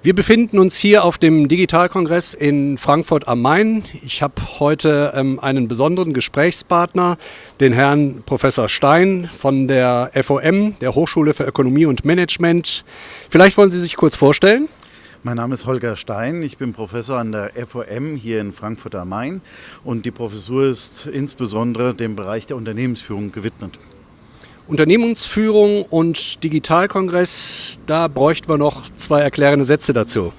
Wir befinden uns hier auf dem Digitalkongress in Frankfurt am Main. Ich habe heute ähm, einen besonderen Gesprächspartner, den Herrn Professor Stein von der FOM, der Hochschule für Ökonomie und Management. Vielleicht wollen Sie sich kurz vorstellen? Mein Name ist Holger Stein, ich bin Professor an der FOM hier in Frankfurt am Main und die Professur ist insbesondere dem Bereich der Unternehmensführung gewidmet. Unternehmensführung und Digitalkongress, da bräuchten wir noch zwei erklärende Sätze dazu.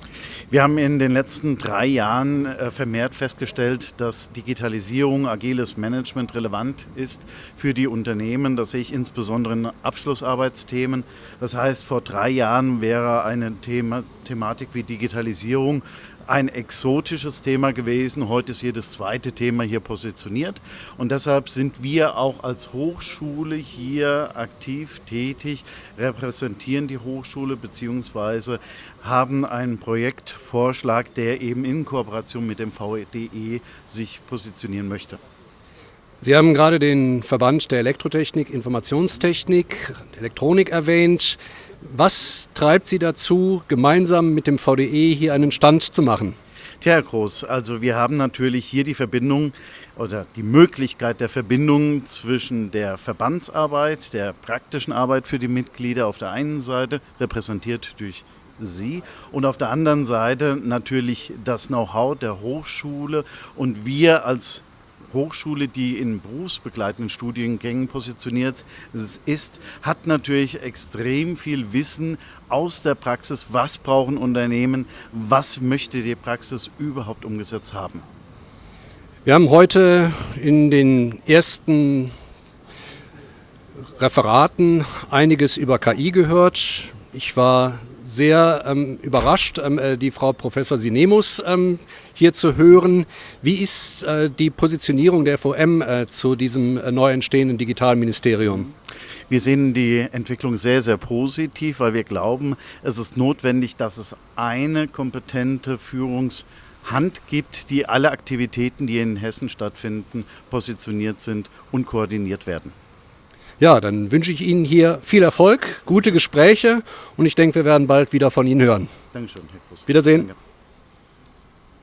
Wir haben in den letzten drei Jahren äh, vermehrt festgestellt, dass Digitalisierung, agiles Management relevant ist für die Unternehmen. Das sehe ich insbesondere in Abschlussarbeitsthemen. Das heißt, vor drei Jahren wäre eine Thema, Thematik wie Digitalisierung ein exotisches Thema gewesen. Heute ist jedes zweite Thema hier positioniert. Und deshalb sind wir auch als Hochschule hier aktiv tätig, repräsentieren die Hochschule bzw. haben einen Projektvorschlag, der eben in Kooperation mit dem VDE sich positionieren möchte. Sie haben gerade den Verband der Elektrotechnik, Informationstechnik, Elektronik erwähnt. Was treibt Sie dazu, gemeinsam mit dem VDE hier einen Stand zu machen? Tja, Herr Groß, also wir haben natürlich hier die Verbindung oder die Möglichkeit der Verbindung zwischen der Verbandsarbeit, der praktischen Arbeit für die Mitglieder auf der einen Seite, repräsentiert durch Sie und auf der anderen Seite natürlich das Know-how der Hochschule und wir als Hochschule, die in berufsbegleitenden Studiengängen positioniert ist, hat natürlich extrem viel Wissen aus der Praxis. Was brauchen Unternehmen? Was möchte die Praxis überhaupt umgesetzt haben? Wir haben heute in den ersten Referaten einiges über KI gehört. Ich war sehr ähm, überrascht, ähm, äh, die Frau Professor Sinemus ähm, hier zu hören. Wie ist äh, die Positionierung der FOM äh, zu diesem äh, neu entstehenden Digitalministerium? Wir sehen die Entwicklung sehr, sehr positiv, weil wir glauben, es ist notwendig, dass es eine kompetente Führungshand gibt, die alle Aktivitäten, die in Hessen stattfinden, positioniert sind und koordiniert werden. Ja, dann wünsche ich Ihnen hier viel Erfolg, gute Gespräche und ich denke, wir werden bald wieder von Ihnen hören. Dankeschön, Herr Kuss. Wiedersehen. Danke.